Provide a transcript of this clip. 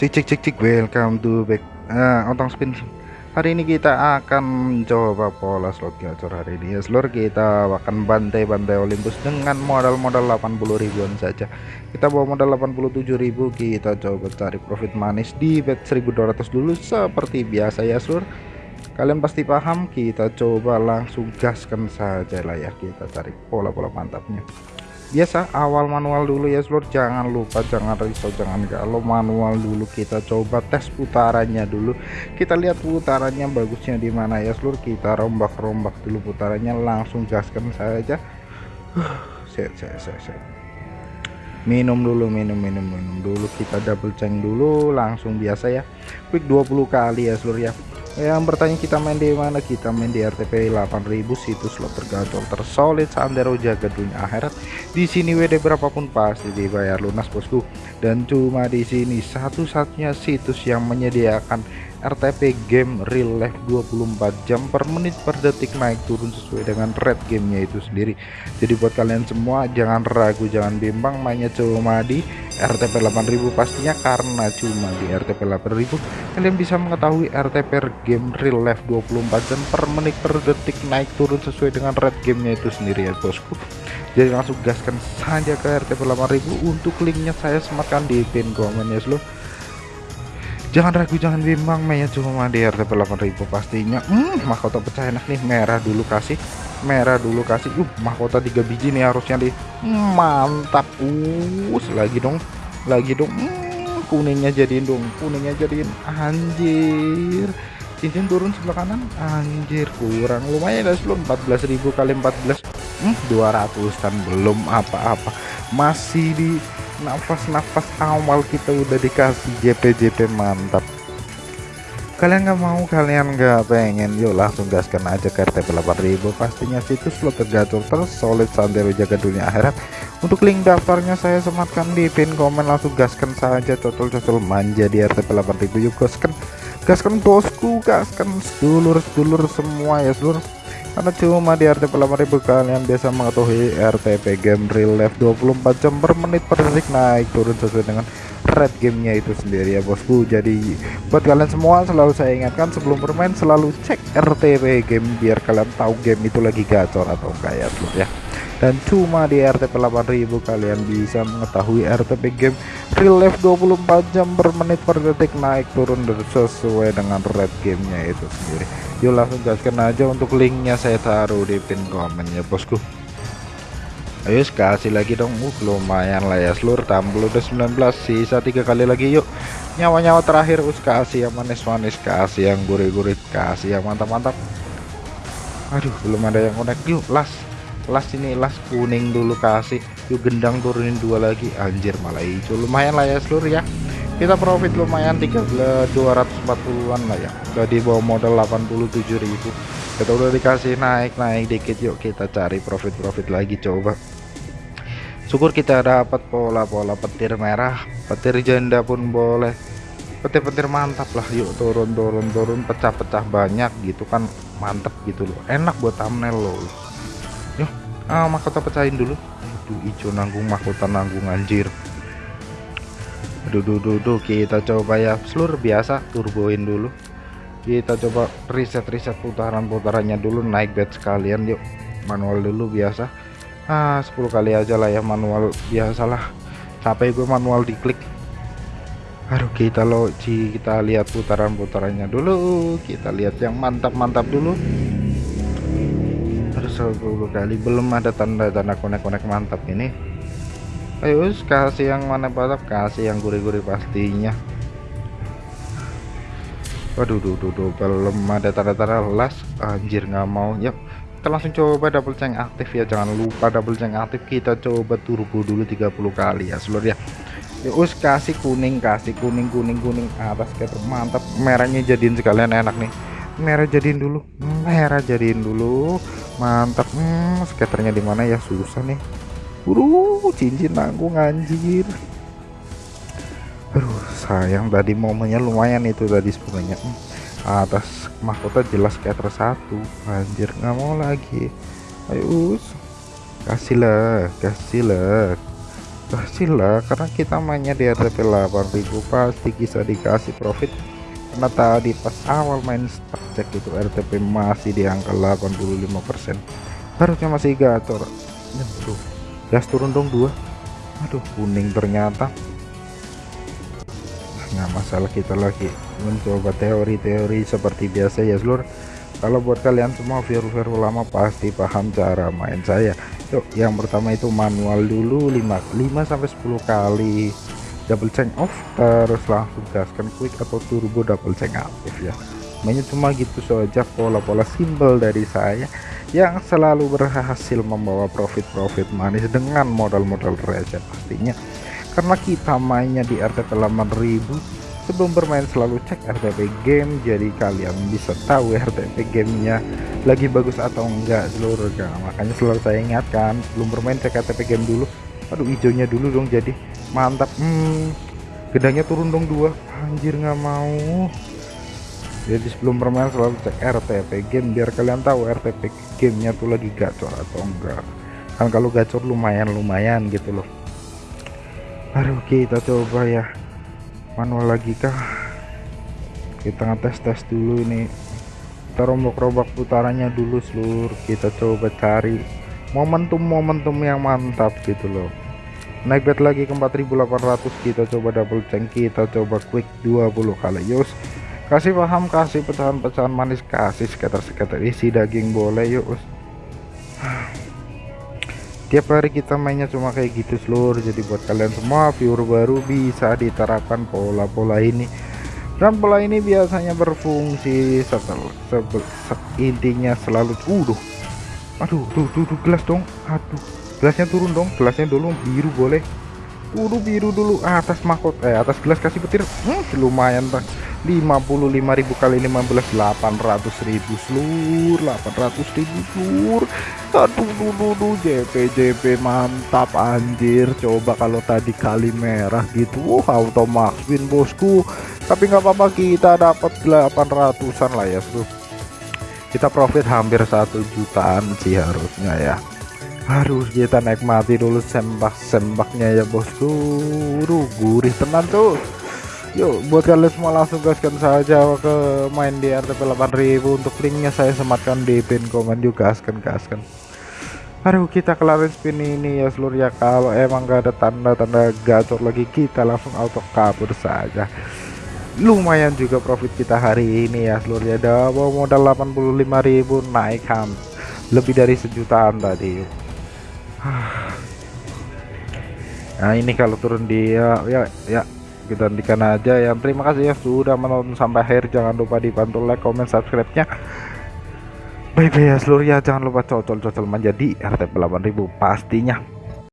cek cek cek cek welcome to back. Uh, otong spin. Hari ini kita akan coba pola slot gacor hari ini. Ya seluruh kita akan bantai-bantai Olympus dengan modal-modal 80 ribuan saja. Kita bawa modal 87 ribu kita coba cari profit manis di bet 1200 dulu seperti biasa ya seluruh kalian pasti paham kita coba langsung gaskan saja lah ya. Kita cari pola-pola mantapnya biasa awal manual dulu ya seluruh jangan lupa jangan risau jangan kalau manual dulu kita coba tes putarannya dulu. Kita lihat putarannya bagusnya di mana ya seluruh kita rombak-rombak dulu putarannya langsung gaskan saja. Set set set set. Minum dulu minum minum minum dulu. Kita double ceng dulu langsung biasa ya. Quick 20 kali ya seluruh ya yang bertanya kita main di mana? Kita main di RTP 8000 situs slot tergacor tersolid sandero jaga dunia akhirat. Di sini WD berapapun pasti dibayar lunas bosku. Dan cuma di sini satu-satunya situs yang menyediakan RTP game real life 24 jam per menit per detik naik turun sesuai dengan red gamenya itu sendiri. Jadi buat kalian semua jangan ragu jangan bimbang mainnya cuma di RTP 8000 pastinya karena cuma di RTP 8000 kalian bisa mengetahui RTP game real life 24 jam per menit per detik naik turun sesuai dengan red gamenya itu sendiri ya bosku. Jadi langsung gaskan saja ke RTP 8000 untuk linknya saya sematkan di pin komen ya seluruh jangan ragu jangan bimbang mainnya cuma di RTP 8000 pastinya. Hmm, mahkota pecah enak nih. Merah dulu kasih. Merah dulu kasih. Uh mahkota tiga biji nih harusnya di hmm, mantap. Us lagi dong. Lagi dong. Hmm, kuningnya jadiin dong. Kuningnya jadiin. Anjir. Cincin turun sebelah kanan. Anjir kurang. Lumayan ya sebelum 14.000 kali 14 hmm, 200 kan belum apa-apa. Masih di nafas-nafas awal kita udah dikasih JP-JP mantap. Kalian nggak mau kalian nggak pengen. Yuk langsung gaskan aja ke RTP 8000 pastinya situs lo tergacor tersolid sandero jaga dunia akhirat. Untuk link daftarnya saya sematkan di pin komen. Langsung gaskan saja cocol-cocol manja di RTP 8000 yuk gaskan. Gaskan bosku gaskan sedulur-sedulur semua ya seluruh karena cuma di RTP 8000 kalian biasa mengetahui RTP game real life 24 jam per menit per detik naik turun sesuai dengan red gamenya itu sendiri ya bosku. Jadi buat kalian semua selalu saya ingatkan sebelum bermain selalu cek RTP game biar kalian tahu game itu lagi gacor atau enggak ya ya. Dan cuma di RTP 8000 kalian bisa mengetahui RTP game real life 24 jam per menit per detik naik turun sesuai dengan red gamenya itu sendiri. Yuk langsung gaskan aja untuk linknya saya taruh di pin komen ya bosku ayo kasih lagi dong. Uh lumayan lah ya. Seluruh tampil udah 19 sisa tiga kali lagi. Yuk nyawa-nyawa terakhir. Us kasih yang manis-manis kasih yang gurih-gurih kasih yang mantap-mantap. Aduh belum ada yang connect. Yuk las. Las ini las kuning dulu kasih. Yuk gendang turunin dua lagi. Anjir malah hijau. Lumayan lah ya seluruh ya. Kita profit lumayan 240-an lah ya. Udah di bawah modal 87.000 kita udah dikasih naik-naik dikit yuk kita cari profit-profit lagi coba. Syukur kita dapat pola-pola petir merah. Petir janda pun boleh. Petir-petir mantap lah yuk turun turun turun. Pecah-pecah banyak gitu kan mantep gitu loh. Enak buat thumbnail loh. Yuk ah mahkota pecahin dulu. Aduh hijau nanggung mahkota nanggung anjir. Aduh duh, duh, duh, kita coba ya. Seluruh biasa turboin dulu kita coba reset-reset putaran-putarannya dulu. Naik bed sekalian yuk. Manual dulu biasa. Ah 10 kali aja lah ya manual biasalah capek gue manual diklik. Aduh kita lo kita lihat putaran-putarannya dulu. Kita lihat yang mantap-mantap dulu. Terus 10 kali belum ada tanda-tanda konek-konek mantap ini. Ayo kasih yang mana batak kasih yang gurih-gurih pastinya waduh duh, duh, duh, belum ada tanda-tanda las. Anjir nggak mau. Yuk kita langsung coba double ceng aktif ya. Jangan lupa double ceng aktif. Kita coba turbo dulu 30 kali ya seluruh ya. Us kasih kuning kasih kuning kuning kuning. Atas kayak mantap. Merahnya jadiin sekalian enak nih. Merah jadiin dulu. Merah jadiin dulu. Mantap. Hmm, skaternya di mana ya? Susah nih. Buru cincin nanggung anjir Aduh sayang tadi momennya lumayan itu tadi sebenarnya. Hmm, atas mahkota jelas kayak satu. Anjir nggak mau lagi. Ayo kasih lah kasih lah. Berhasil lah karena kita mainnya di RTP 8000 pasti bisa dikasih profit. Karena tadi pas awal main start cek itu RTP masih di angka 85% harusnya masih gacor aduh gas turun dong dua. Aduh kuning ternyata nggak masalah kita lagi. Mencoba teori-teori seperti biasa ya seluruh kalau buat kalian semua viewer-viewer lama pasti paham cara main saya. Yuk yang pertama itu manual dulu 5 5 sampai 10 kali. Double change off terus langsung gaskan quick atau turbo double change aktif ya. Mainnya cuma gitu saja pola-pola simbol dari saya yang selalu berhasil membawa profit-profit manis dengan modal-modal receh pastinya karena kita mainnya di RTP 8000 sebelum bermain selalu cek RTP game jadi kalian bisa tahu RTP gamenya lagi bagus atau enggak seluruh nah, makanya selalu saya ingatkan sebelum bermain cek RTP game dulu aduh hijaunya dulu dong jadi mantap. Hmm, gedangnya turun dong dua. Anjir nggak mau. Jadi sebelum bermain selalu cek RTP game biar kalian tahu RTP gamenya tuh lagi gacor atau enggak. Kan kalau gacor lumayan lumayan gitu loh Aduh kita coba ya. Manual lagi kah? Kita ngetes tes dulu ini. Kita rombak-rombak putarannya dulu seluruh kita coba cari momentum-momentum yang mantap gitu loh. Naik bet lagi ke 4800 kita coba double change kita coba quick 20 kali. Yus kasih paham kasih pecahan-pecahan manis kasih sekitar-sekitar isi daging boleh yuk tiap hari kita mainnya cuma kayak gitu seluruh jadi buat kalian semua viewer baru bisa diterapkan pola-pola ini. Dan pola ini biasanya berfungsi setelah se intinya selalu udah aduh tuh, tuh tuh gelas dong. Aduh. Gelasnya turun dong. Gelasnya dulu biru boleh. Udah biru dulu. Atas mahkot eh atas gelas kasih petir. Hmm, lumayan bang 55.000 kali 15 800.000 seluruh 800.000 seluruh. Aduh duh, duh, JP JP mantap anjir. Coba kalau tadi kali merah gitu uh, auto max win bosku. Tapi nggak apa-apa kita dapat 800an lah ya seluruh kita profit hampir satu jutaan sih harusnya ya. Harus kita nikmati dulu sembak-sembaknya ya bosku. Duh, gurih tenan tuh Yuk buat kalian semua langsung gaskan saja ke main di RTP 8000 untuk linknya saya sematkan di pin komen juga. Gaskan gaskan. Aduh kita kelarin spin ini ya seluruh ya. Kalau emang gak ada tanda-tanda gacor lagi kita langsung auto kabur saja. Lumayan juga profit kita hari ini ya seluruh ya. Dapat modal 85.000 naik ham. Lebih dari sejutaan tadi. Nah ini kalau turun dia ya ya kita hentikan aja yang terima kasih ya sudah menonton sampai akhir. Jangan lupa dibantu like comment subscribe nya bye bye ya seluruh ya. Jangan lupa cocol cocol menjadi RTP 8000 pastinya